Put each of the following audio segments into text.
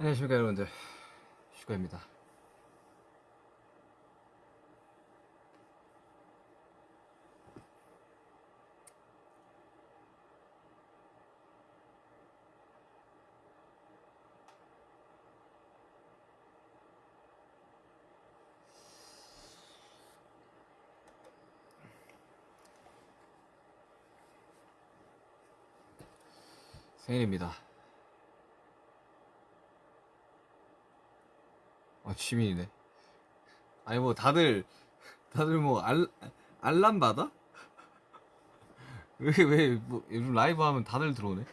안녕하십니까 여러분들. 슈가입니다. 생일입니다 아 취민이네 아니 뭐 다들 다들 뭐 알, 알람 받아? 왜 왜 뭐 요즘 라이브 하면 다들 들어오네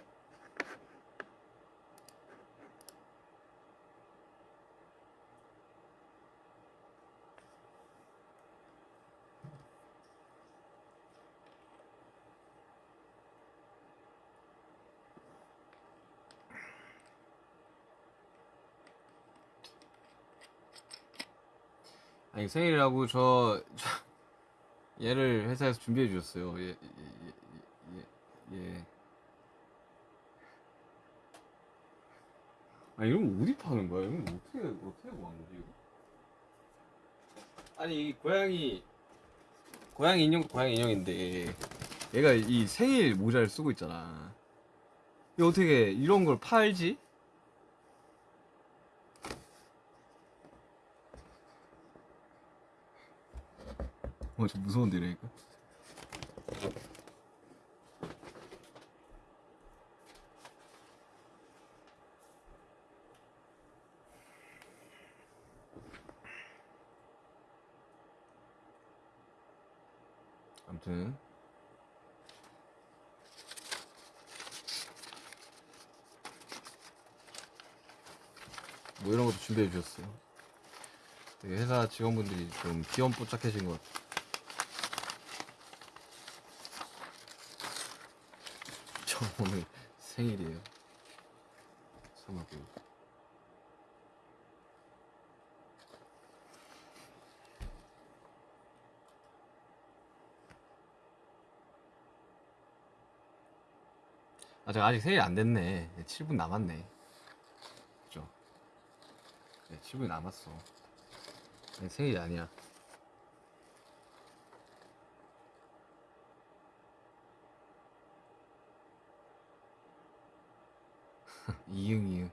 아니 생일이라고 저, 저 얘를 회사에서 준비해 주셨어요. 예, 예, 예, 예, 예. 아 이런 거 어디 파는 거야? 이런 거 어떻게 어떻게 구한 거지 이거? 아니 이 고양이 고양이 인형 고양이 인형인데 얘가 이 생일 모자를 쓰고 있잖아. 이거 어떻게 이런 걸 팔지? 어, 좀 무서운데, 이러니까. 아무튼 뭐 이런 것도 준비해 주셨어요. 회사 직원분들이 좀 귀염뽀짝해진 것 같아요. 저 오늘 생일이에요. 참하고. 아, 제가 아직 생일 안 됐네. 7분 남았네. 그죠? 네, 7분이 남았어. 아니, 생일이 아니야. 이응 이응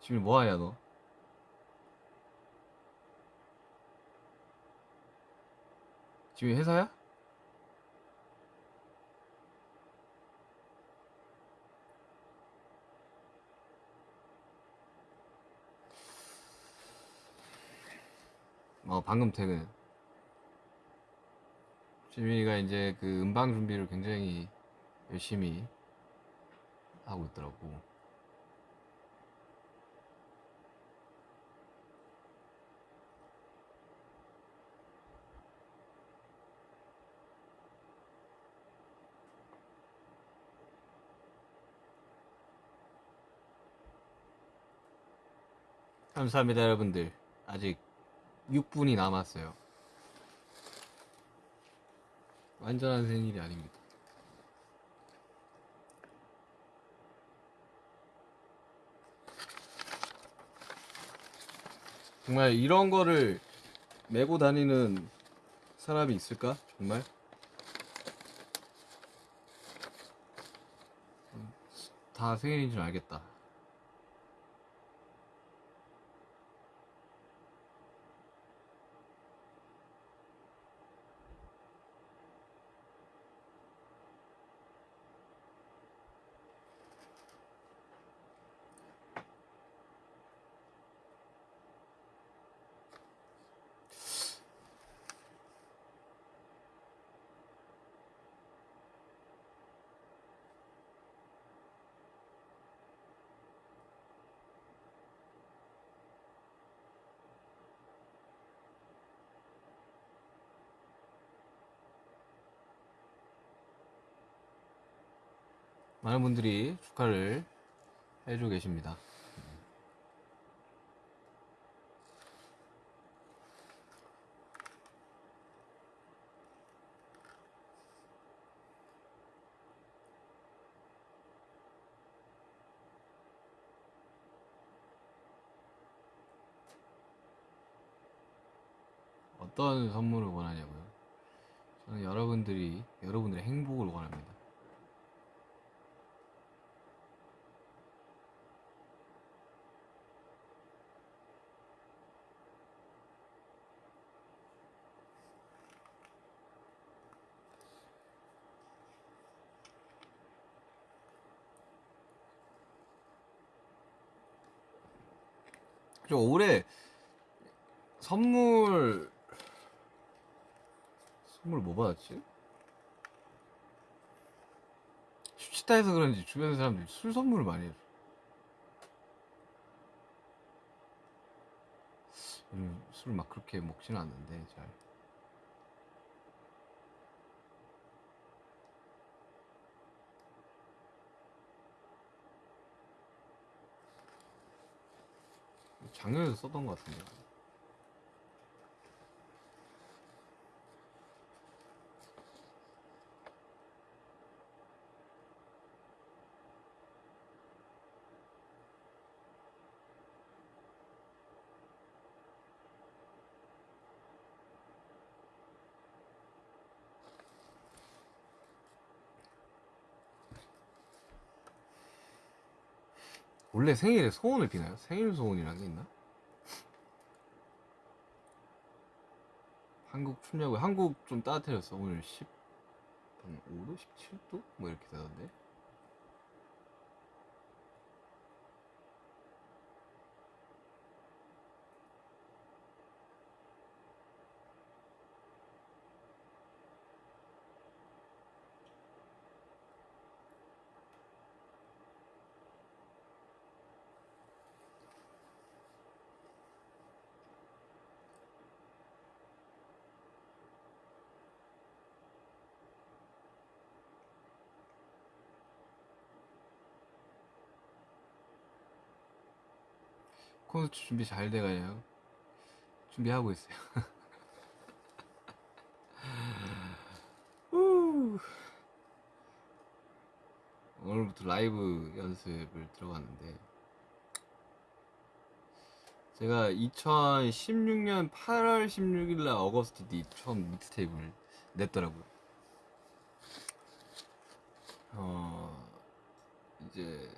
지금 뭐하냐 너 지금 회사야? 어 방금 퇴근 지민이가 이제 그 음방 준비를 굉장히 열심히 하고 있더라고. 감사합니다, 여러분들. 아직 6분이 남았어요. 완전한 생일이 아닙니다. 정말 이런 거를 메고 다니는 사람이 있을까? 정말? 다 생일인 줄 알겠다. 많은 분들이 축하를 해주고 계십니다. 어떤 선물을 원하냐고요? 저는 여러분들이 여러분들의 행복을 원합니다. 저 올해 선물 선물 뭐 받았지? 슈치타에서 그런지 주변 사람들이 술 선물을 많이 해줘. 요즘 술막 그렇게 먹지는 않는데 잘. 작년에도 썼던 것 같은데. 원래 생일에 소원을 비나요? 생일 소원이라는 게 있나? 한국 춥냐고요? 한국 좀 따뜻해졌어. 오늘 10, 한 5도? 17도? 뭐 이렇게 되던데. 콘서트 준비 잘 돼가요. 준비하고 있어요. 후. 오늘부터 라이브 연습을 들어갔는데 제가 2016년 8월 16일 날 어거스트 D 처음 믹스테이프를 냈더라고요. 어 이제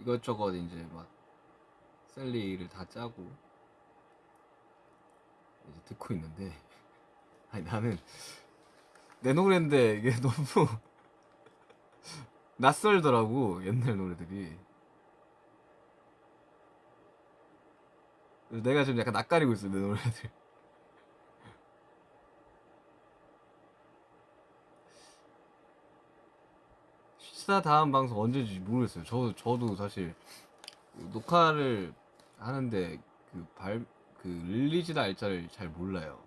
이것저것 이제 막 셀리를 다 짜고 이제 듣고 있는데 아니 나는 내 노래인데 이게 너무 낯설더라고 옛날 노래들이. 내가 좀 약간 낯가리고 있어 내 노래들. 슈취타 다음 방송 언젠지 모르겠어요. 저, 저도 사실 녹화를 하는데 그 발, 그 release 날짜를 잘 몰라요.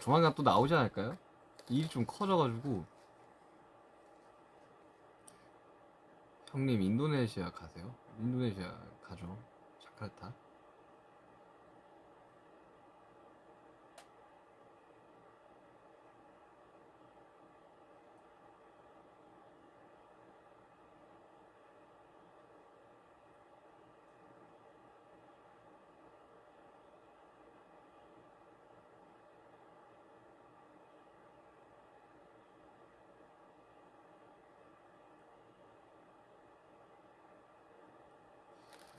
조만간 또 나오지 않을까요? 일이 좀 커져가지고. 형님, 인도네시아 가세요? 인도네시아 가죠. 자카르타.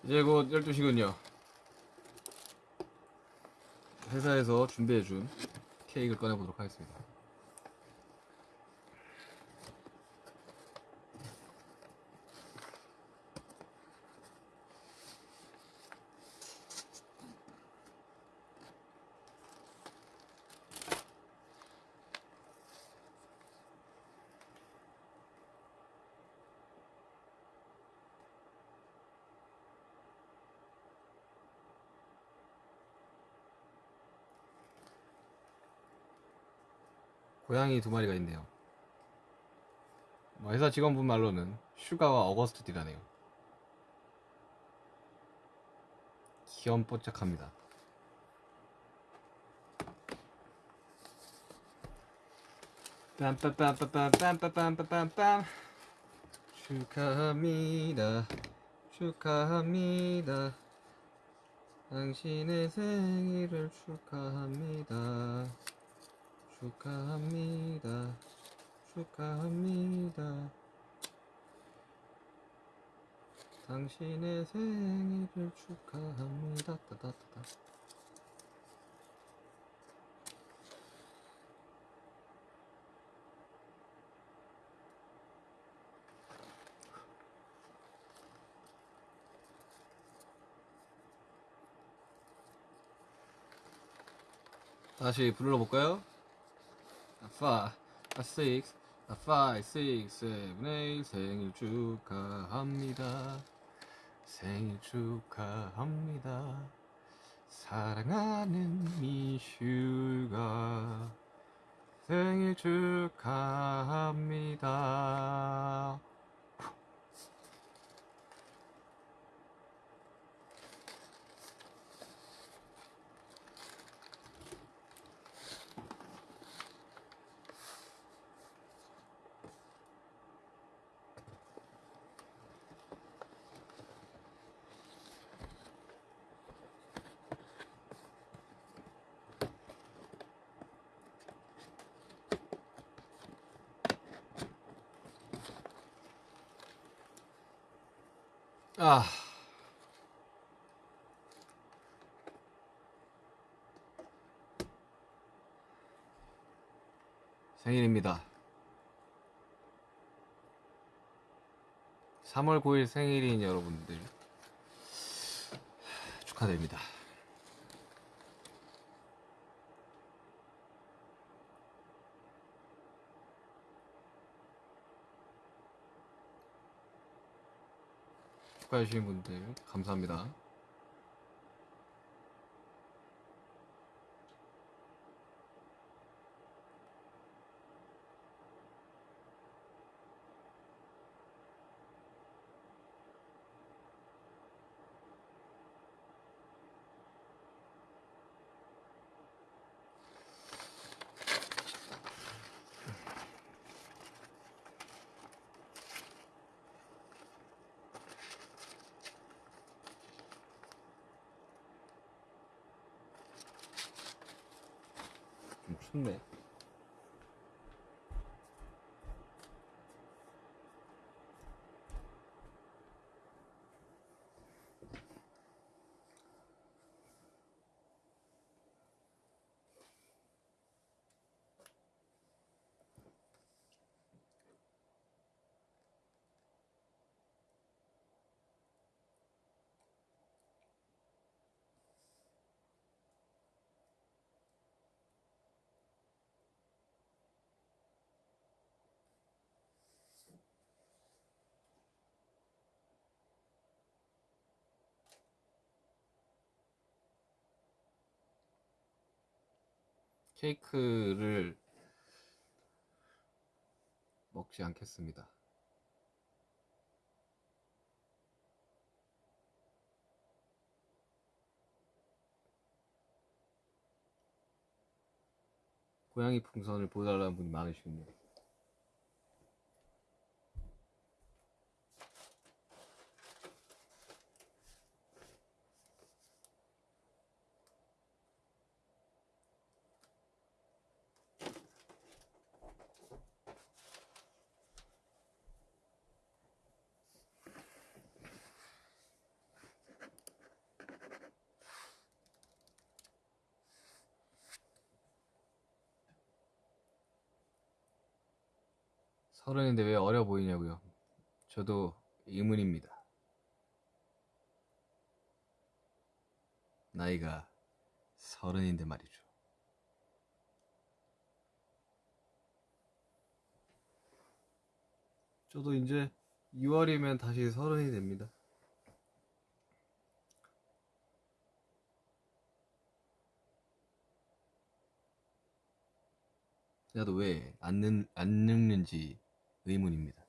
이제 곧 12시군요. 회사에서 준비해준 케이크를 꺼내보도록 하겠습니다. 고양이 두 마리가 있네요. 뭐 회사 직원분 말로는 슈가와 어거스트 디라네요. 귀염뽀짝합니다. 빰빰빰빰빰빰빰빰빰빰 축하합니다. 축하합니다. 당신의 생일을 축하합니다. 축하합니다. 축하합니다. 당신의 생일을 축하합니다. 따다따다. 다시 불러볼까요? 아, 5, 아, 6, 아, 5, 6, 7, 8 생일 축하합니다. 생일 축하합니다. 사랑하는 미슈가 생일 축하합니다. 아. 생일입니다. 3월 9일 생일인 여러분들 축하드립니다. 축하해 주신 분들 감사합니다. 좀 춥네. 케이크를 먹지 않겠습니다. 고양이 풍선을 보여달라는 분이 많으시군요. 서른인데 왜 어려 보이냐고요? 저도 의문입니다. 나이가 서른인데 말이죠. 저도 이제 2월이면 다시 서른이 됩니다. 나도 왜안안 늙는지 의문입니다.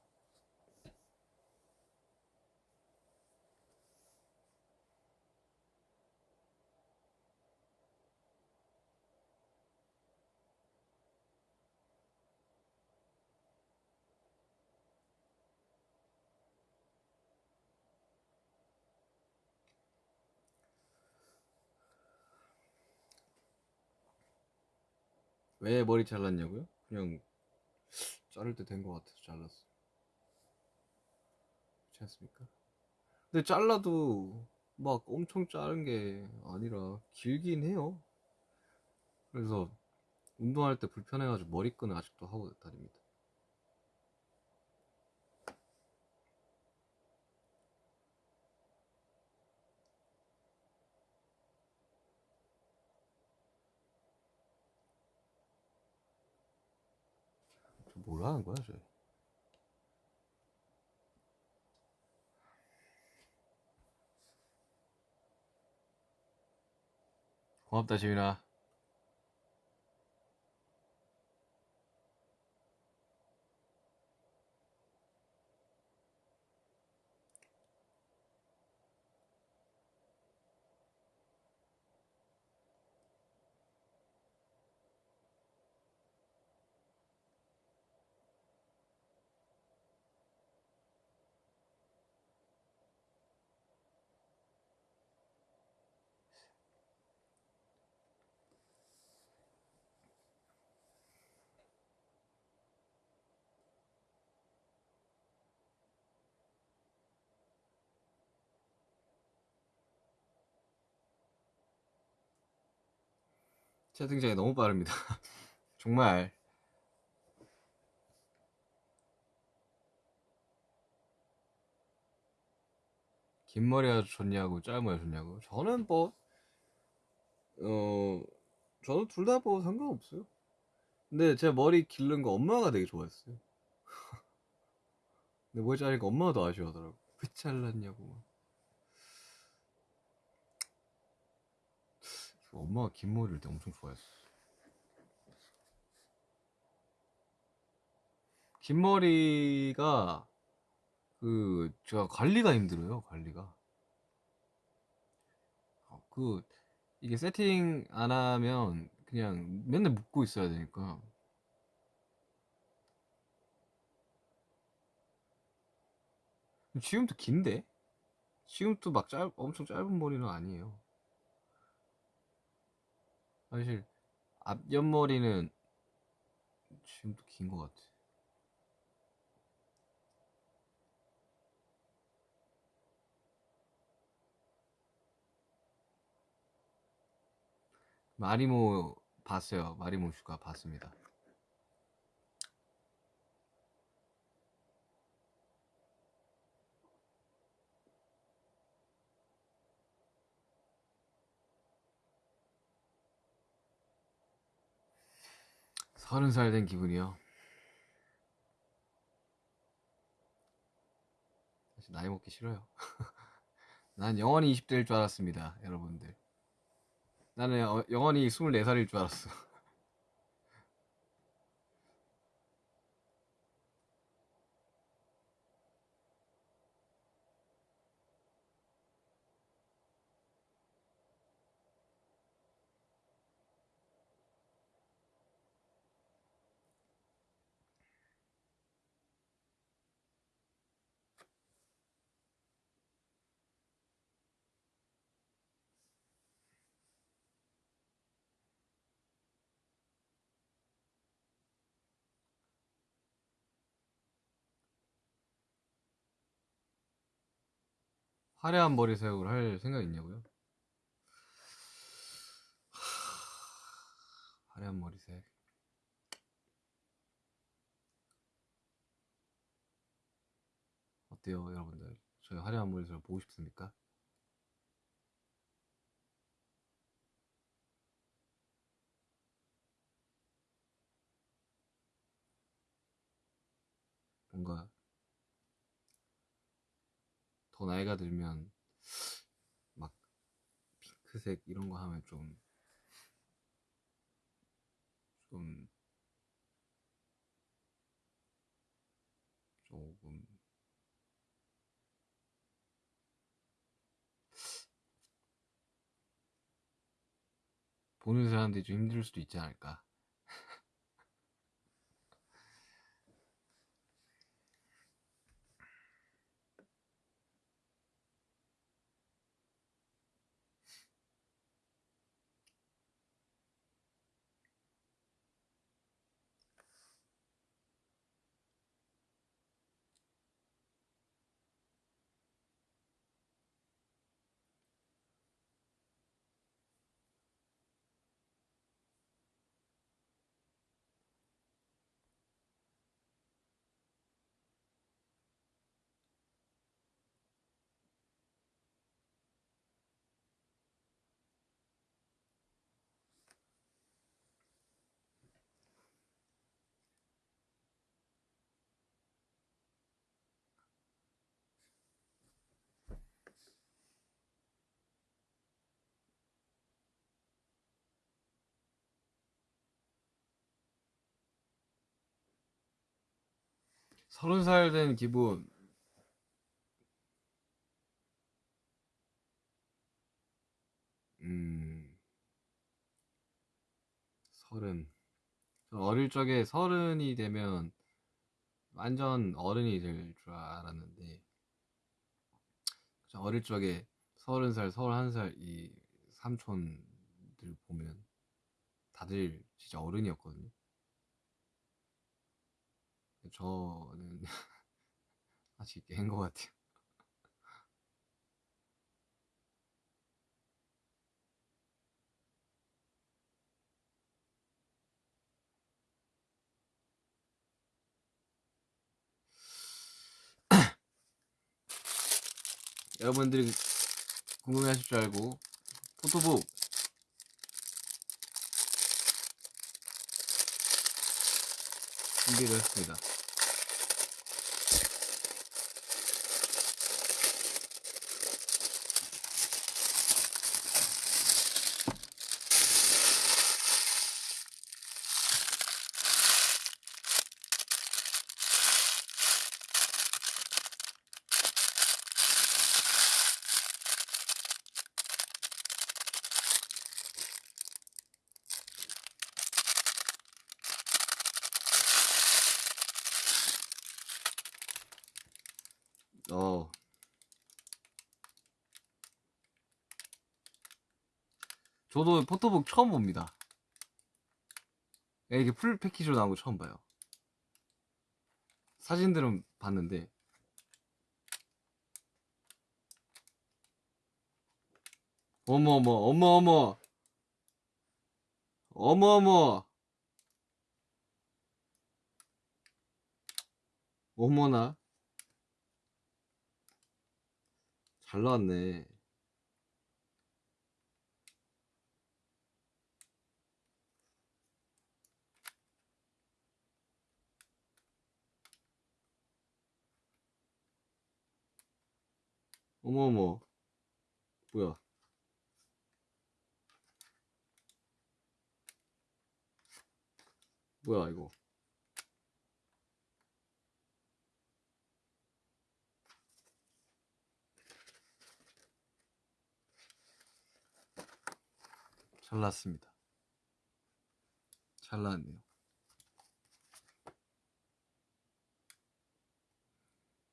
왜 머리 잘랐냐고요? 그냥 자를 때 된 것 같아서 잘랐어. 그렇지 않습니까? 근데 잘라도 막 엄청 자른 게 아니라 길긴 해요. 그래서 운동할 때 불편해가지고 머리끈을 아직도 하고 다닙니다. 하는 거야, 쟤? 고맙다, 지민아. 채팅창이 너무 빠릅니다. 정말. 긴 머리가 좋냐고, 짧은 머리가 좋냐고. 저는 뭐, 어, 저는 둘다 뭐 상관없어요. 근데 제 머리 기른 거 엄마가 되게 좋아했어요. 근데 머리 자르니까 엄마가 더 아쉬워하더라고. 왜 잘랐냐고. 막. 엄마가 긴 머리를 때 엄청 좋아했어. 긴 머리가 그 제가 관리가 힘들어요. 관리가. 어, 그 이게 세팅 안 하면 그냥 맨날 묶고 있어야 되니까. 지금도 긴데? 지금도 막 짧, 엄청 짧은 머리는 아니에요. 사실 앞 옆머리는 지금도 긴 것 같아. 마리모 봤어요. 마리모 슈가 봤습니다. 서른 살 된 기분이요. 사실 나이 먹기 싫어요. 난 영원히 20대일 줄 알았습니다, 여러분들. 나는 어- 영원히 24살일 줄 알았어. 화려한 머리색으로 할 생각 있냐고요? 화려한 머리색. 어때요, 여러분들? 저희 화려한 머리색을 보고 싶습니까? 뭔가 더 나이가 들면 막 핑크색 이런 거 하면 좀 좀 조금 보는 사람들이 좀 힘들 수도 있지 않을까. 서른 살 된 기분. 음, 서른. 저 어릴 적에 서른이 되면 완전 어른이 될 줄 알았는데, 저 어릴 적에 서른 살, 서른한 살 이 삼촌들 보면 다들 진짜 어른이었거든요. 저는 아직 애인 것 같아요. 여러분들이 궁금해하실 줄 알고 포토북 준비를 했습니다. 어. 저도 포토북 처음 봅니다. 야, 이게 풀 패키지로 나온 거 처음 봐요. 사진들은 봤는데 어머 어머 어머 어머 어머 어머 어머나 잘 나왔네. 어머 어머 뭐야? 뭐야 이거? 잘 나왔습니다. 잘 나왔네요.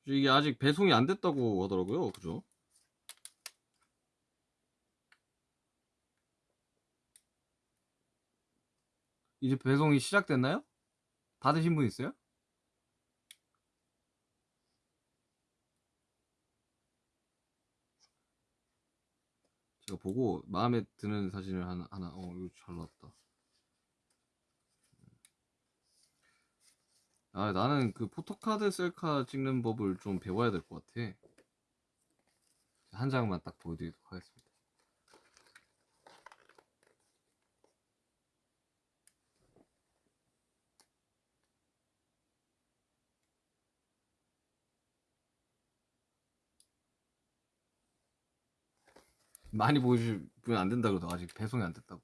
이게 아직 배송이 안 됐다고 하더라고요. 그죠? 이제 배송이 시작됐나요? 받으신 분 있어요? 제가 보고 마음에 드는 사진을 하나, 하나 어, 이거 잘 나왔다. 아, 나는 그 포토카드 셀카 찍는 법을 좀 배워야 될 것 같아. 한 장만 딱 보여드리도록 하겠습니다. 많이 보여주면 안 된다 그러다 아직 배송이 안 됐다고.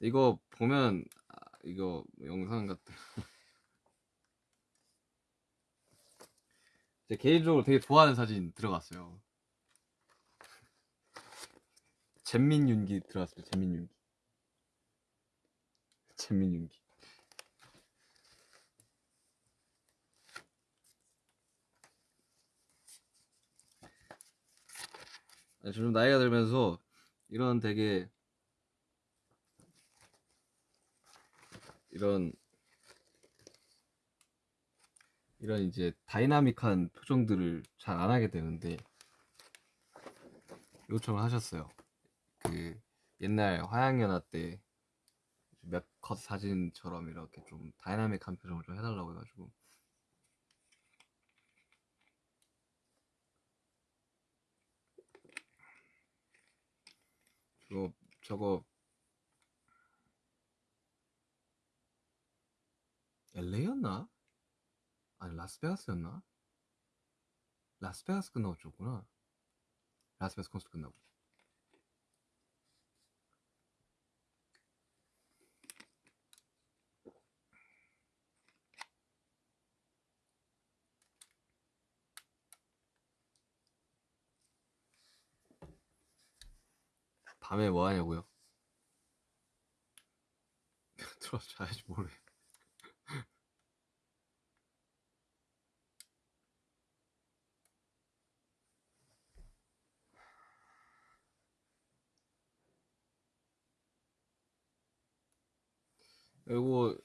이거 보면 아, 이거 영상 같은 제 개인적으로 되게 좋아하는 사진 들어갔어요. 잼민윤기 들어갔어요. 잼민윤기. 잼민윤기. 아니, 좀 나이가 들면서 이런 되게 이런 이런 이제 dynamic한 표정들을 잘 안 하게 되는데 요청을 하셨어요. 그 옛날 화양연화 때 몇 컷 사진처럼 이렇게 좀 다이나믹한 표정을 좀 해달라고 해가지고 저거 저거 LA였나? 아니 라스베가스였나? 라스베가스 끝나고 줬구나. 라스베가스 콘서트 끝나고. 밤에 뭐 하냐고요? 들어서 자야지. 그 리고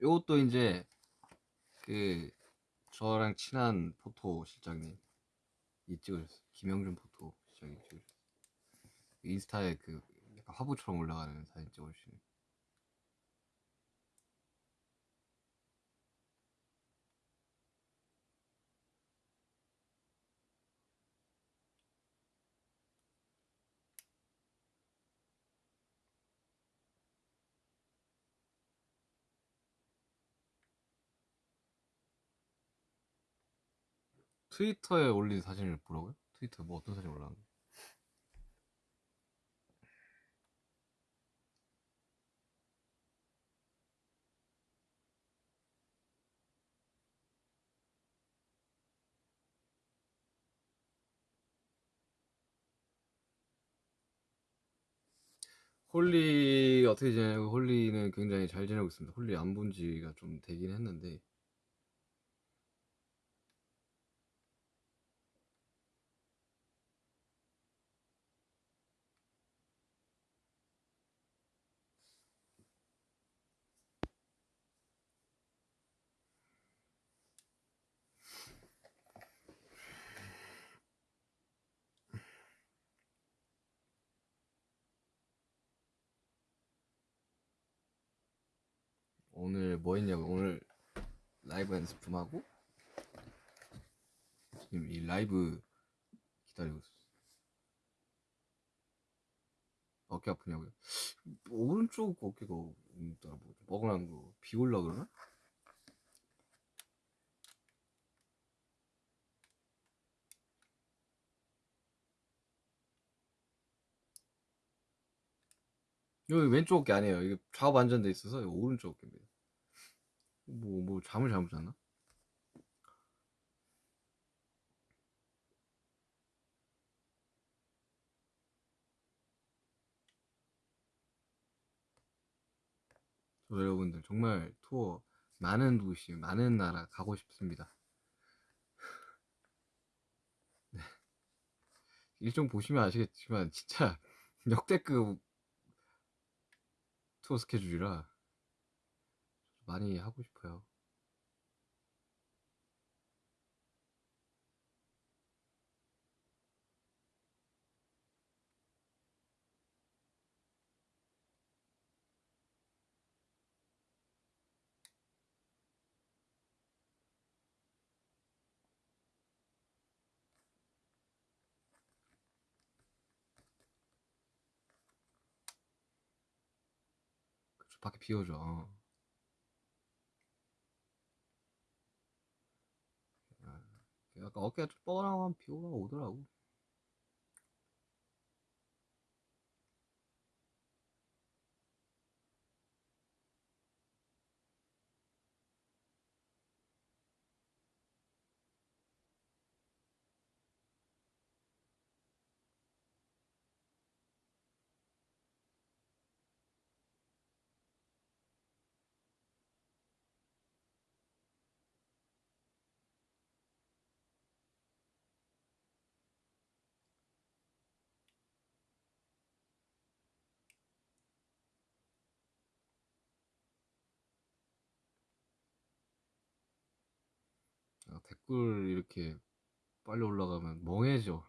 요것도 이제 그 저랑 친한 포토 실장님 이 찍으셨어요. 김영준 포토 실장님 찍으셨어요. 인스타에 그 약간 화보처럼 올라가는 사진 찍어주시는. 트위터에 올린 사진을 보라고요? 트위터 뭐 어떤 사진 올라왔는데? 홀리 어떻게 지내고 홀리는 굉장히 잘 지내고 있습니다. 홀리 안 본 지가 좀 되긴 했는데 오늘 뭐 했냐고 오늘 라이브 연습 좀 하고 지금 이 라이브 기다리고 있어. 어깨 아프냐고요? 오른쪽 어깨가 뭐 뻐근한 거 비올라 그러나? 여기 왼쪽 어깨 아니에요. 이게 좌우 반전돼 있어서 오른쪽 어깨입니다. 뭐, 뭐, 잠을 잘못 잤나? 저 여러분들 정말 투어 많은 도시, 많은 나라 가고 싶습니다. 네. 일정 보시면 아시겠지만 진짜 역대급 투어 스케줄이라 많이 하고 싶어요. 그쵸, 밖에 비 오죠. 어. 아, 약간 어깨가 좀 뻐근하면 비 오가 오더라고. 댓글 이렇게 빨리 올라가면 멍해져.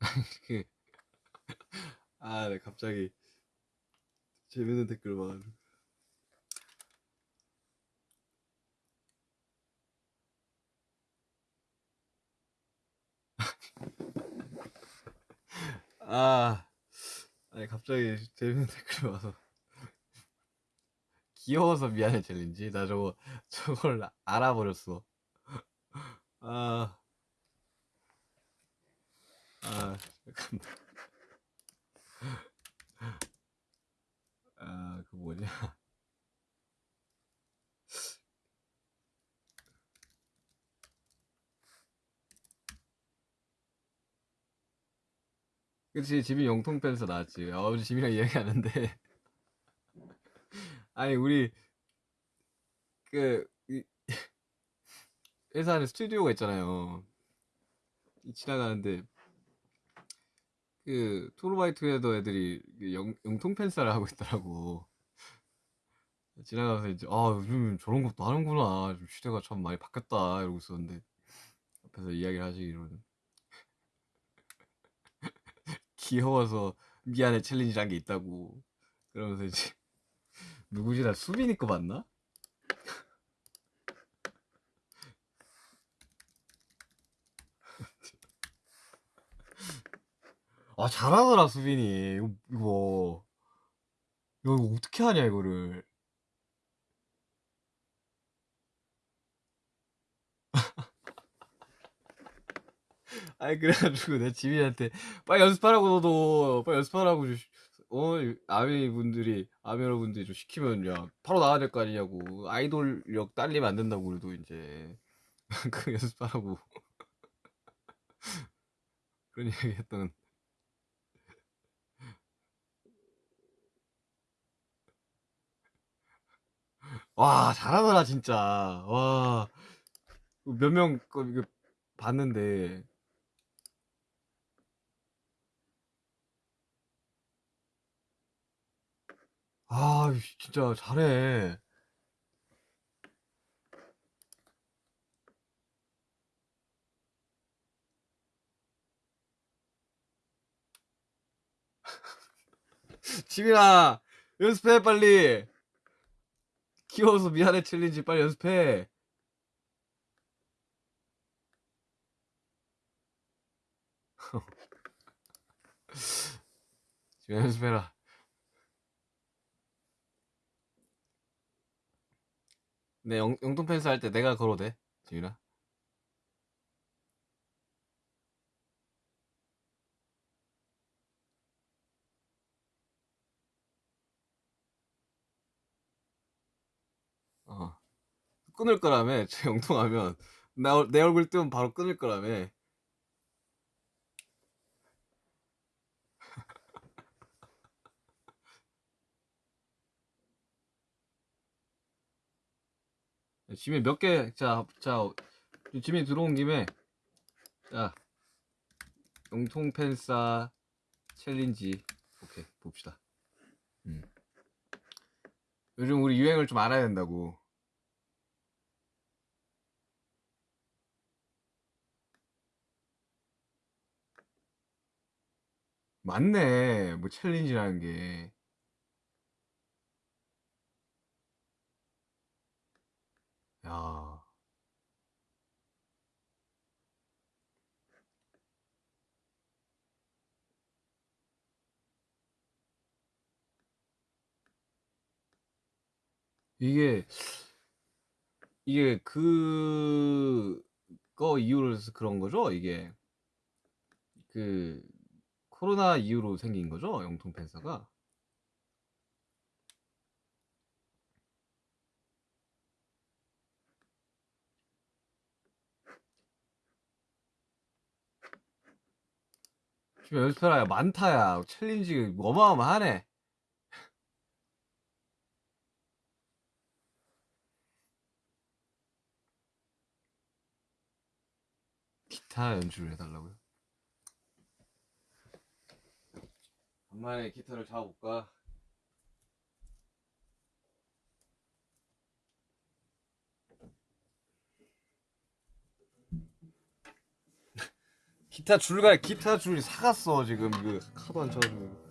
이렇게 그, 아, 네, 갑자기 재밌는 댓글만 아. 아니 갑자기 재밌는 댓글이 와서 귀여워서 미안해 챌린지 나 저거 저걸 알아버렸어. 아, 아 잠깐만. 아, 그 뭐냐? 그치 지민 영통 팬서 나왔지. 아, 어제 지민이랑 이야기하는데 아니 우리 그 이- 회사 안에 스튜디오가 있잖아요. 이 지나가는데 그 투르바이투게더 애들이 그 영, 영통 팬싸를 하고 있더라고. 지나가면서 이제 아 요즘 저런 것도 하는구나. 좀 시대가 참 많이 바뀌었다 이러고 있었는데 앞에서 이야기를 하시기로는 귀여워서 미안해 챌린지란 게 있다고. 그러면서 이제 누구지 나 수빈이 거 맞나? 아 잘하더라 수빈이 이거 이거 이거 어떻게 하냐 이거를 아니 그래가지고 내 지민이한테 빨리 연습하라고 너도. 빨리 연습하라고 어 아미 분들이 아미 여러분들이 좀 시키면 야 바로 나와야 될 거 아니냐고. 아이돌력 딸리면 안 된다고 그래도 이제. 그 연습하라고. 그런 얘기 했던. 와 잘하더라 진짜. 와. 몇 명 봤는데 아 진짜 잘해. 지민아 연습해 빨리. 귀여워서 미안해 챌린지. 빨리 연습해. 지금 연습해라 내 영, 영통 펜스 할 때 내가 걸어도 돼 지민아. 어. 끊을 거라며 저 영통하면. 나, 내 얼굴 뜨면 바로 끊을 거라며 지민 몇 개, 자, 자, 지민 들어온 김에, 자, 영통 팬싸 챌린지, 오케이, 봅시다. 음. 요즘 우리 유행을 좀 알아야 된다고. 맞네, 뭐 챌린지라는 게. 야. 이게 이게 그거 해서 그런 거죠? 이게 그 코로나 이후로 생긴 거죠? 영통 팬사가? 지금 연습해라 많다야 챌린지 어마어마하네 기타 연주를 해달라고요? 간만에 기타를 잡아볼까? 기타 줄가 기타 줄이 사갔어 지금 그 카도 안 쳐가지고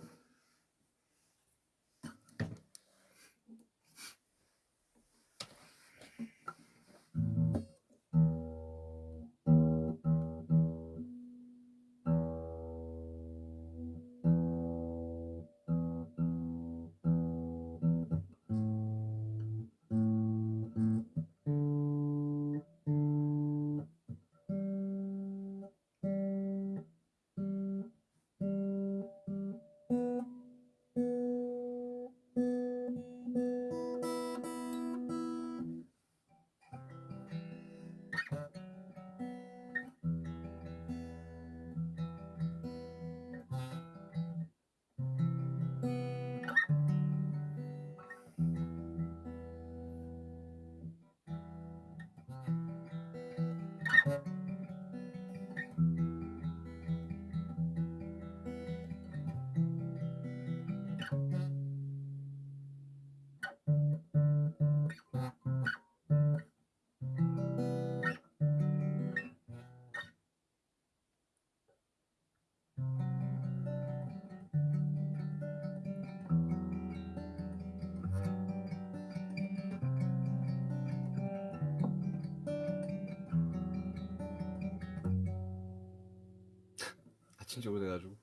진짜 오래돼가지고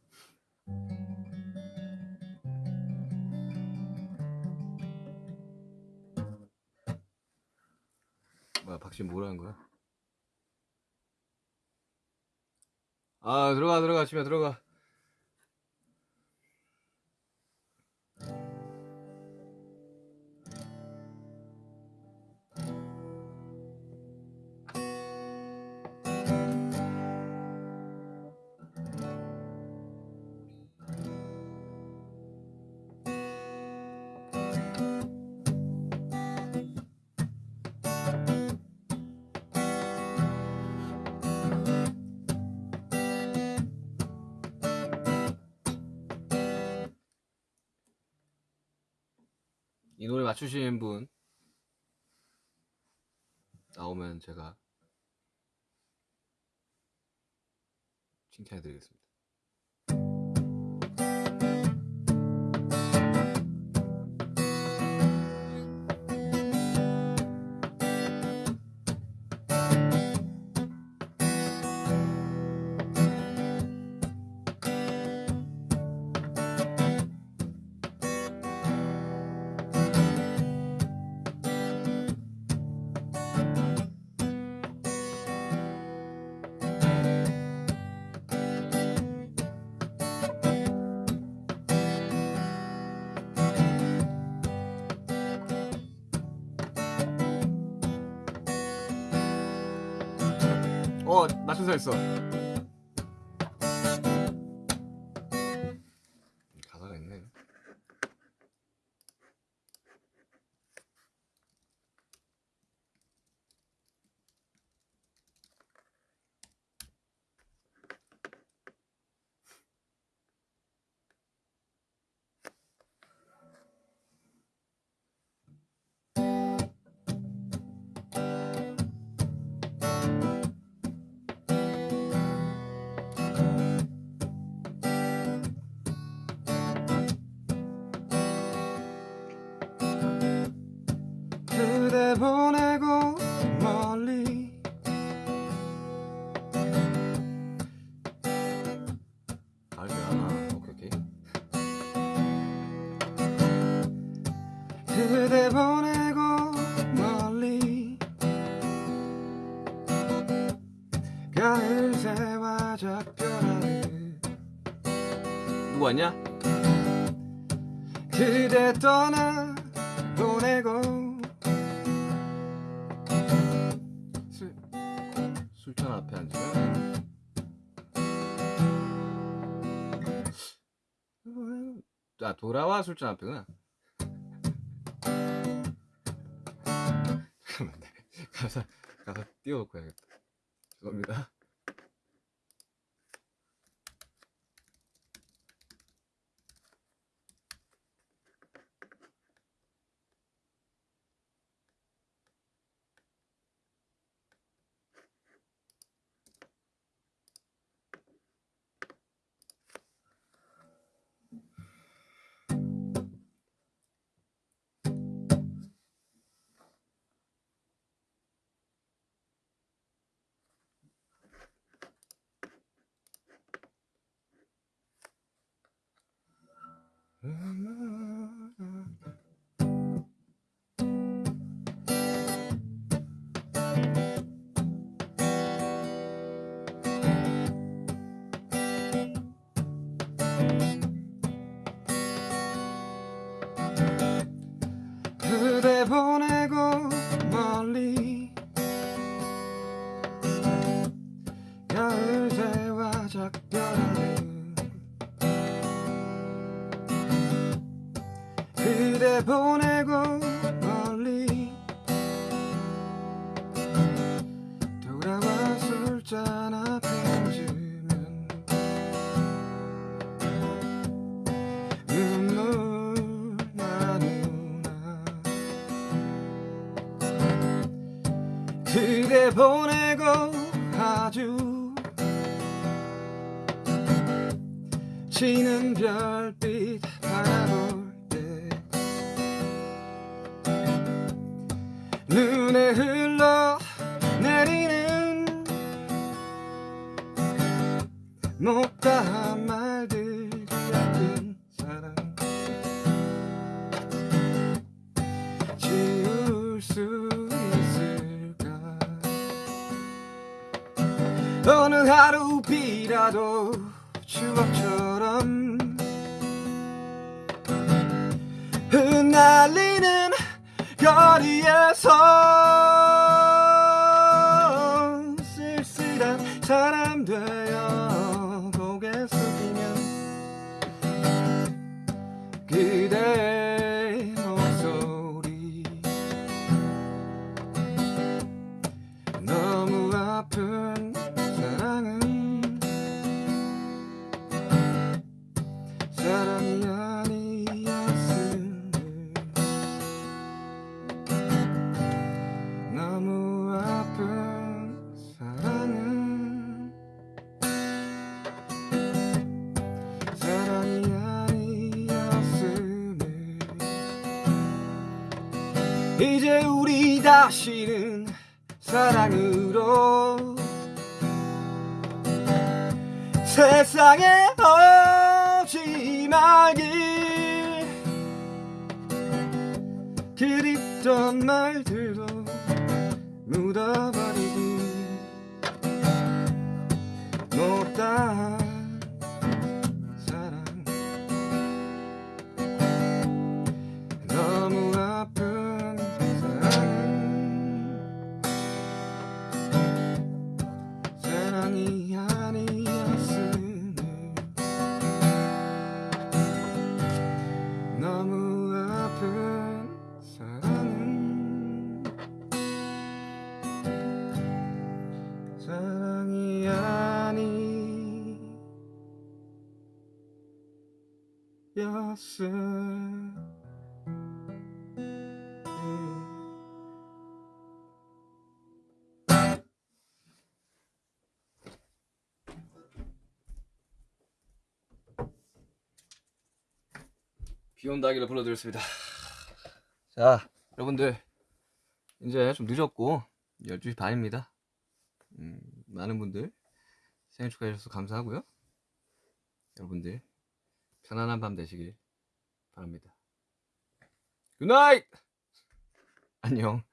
뭐야 박신 뭐라는 거야? 아 들어가 들어가 집에 들어가 이 노래 맞추시는 분 나오면 제가 칭찬해 드리겠습니다. 어 있어. 그 술잔 앞에구나 잠깐만 네. 가사 가사 띄워놓고 해야겠다. 죄송합니다 Mm-hmm. 눈에 흘러 내리는 못다한 말들이 아픈 사랑. 지울 수 있을까? 어느 하루 비라도 말길 그립던 말들도 묻어버리기 못다 아니었음 비 온다기를 불러드렸습니다. 자, 여러분들 이제 좀 늦었고 12시 반입니다. 음, 많은 분들 생일 축하해 주셔서 감사하고요. 여러분들 편안한 밤 되시길 바랍니다. 굿나잇! 안녕.